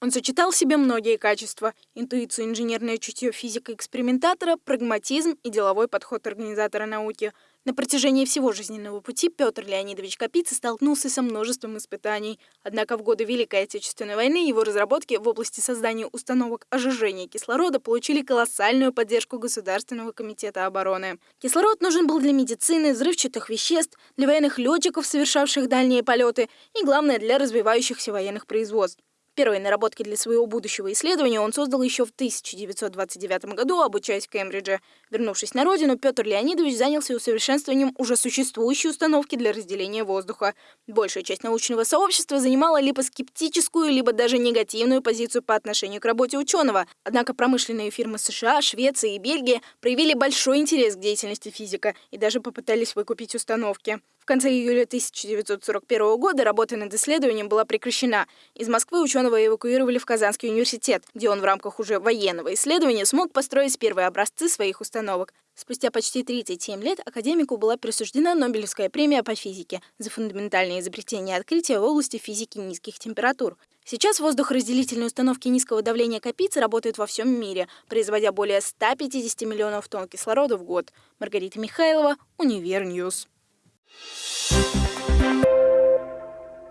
Он сочетал в себе многие качества – интуицию, инженерное чутье физика-экспериментатора, прагматизм и деловой подход организатора науки – на протяжении всего жизненного пути Петр Леонидович Капица столкнулся со множеством испытаний. Однако в годы Великой Отечественной войны его разработки в области создания установок ожижения кислорода получили колоссальную поддержку Государственного комитета обороны. Кислород нужен был для медицины, взрывчатых веществ, для военных летчиков, совершавших дальние полеты и, главное, для развивающихся военных производств. Первые наработки для своего будущего исследования он создал еще в 1929 году, обучаясь в Кембридже. Вернувшись на родину, Петр Леонидович занялся усовершенствованием уже существующей установки для разделения воздуха. Большая часть научного сообщества занимала либо скептическую, либо даже негативную позицию по отношению к работе ученого. Однако промышленные фирмы США, Швеции и Бельгии проявили большой интерес к деятельности физика и даже попытались выкупить установки. В конце июля 1941 года работа над исследованием была прекращена. Из Москвы ученого эвакуировали в Казанский университет, где он в рамках уже военного исследования смог построить первые образцы своих установок. Спустя почти 37 лет академику была присуждена Нобелевская премия по физике за фундаментальные изобретения и открытия в области физики низких температур. Сейчас воздухоразделительные установки низкого давления Капицы работают во всем мире, производя более 150 миллионов тонн кислорода в год. Маргарита Михайлова, Univer News.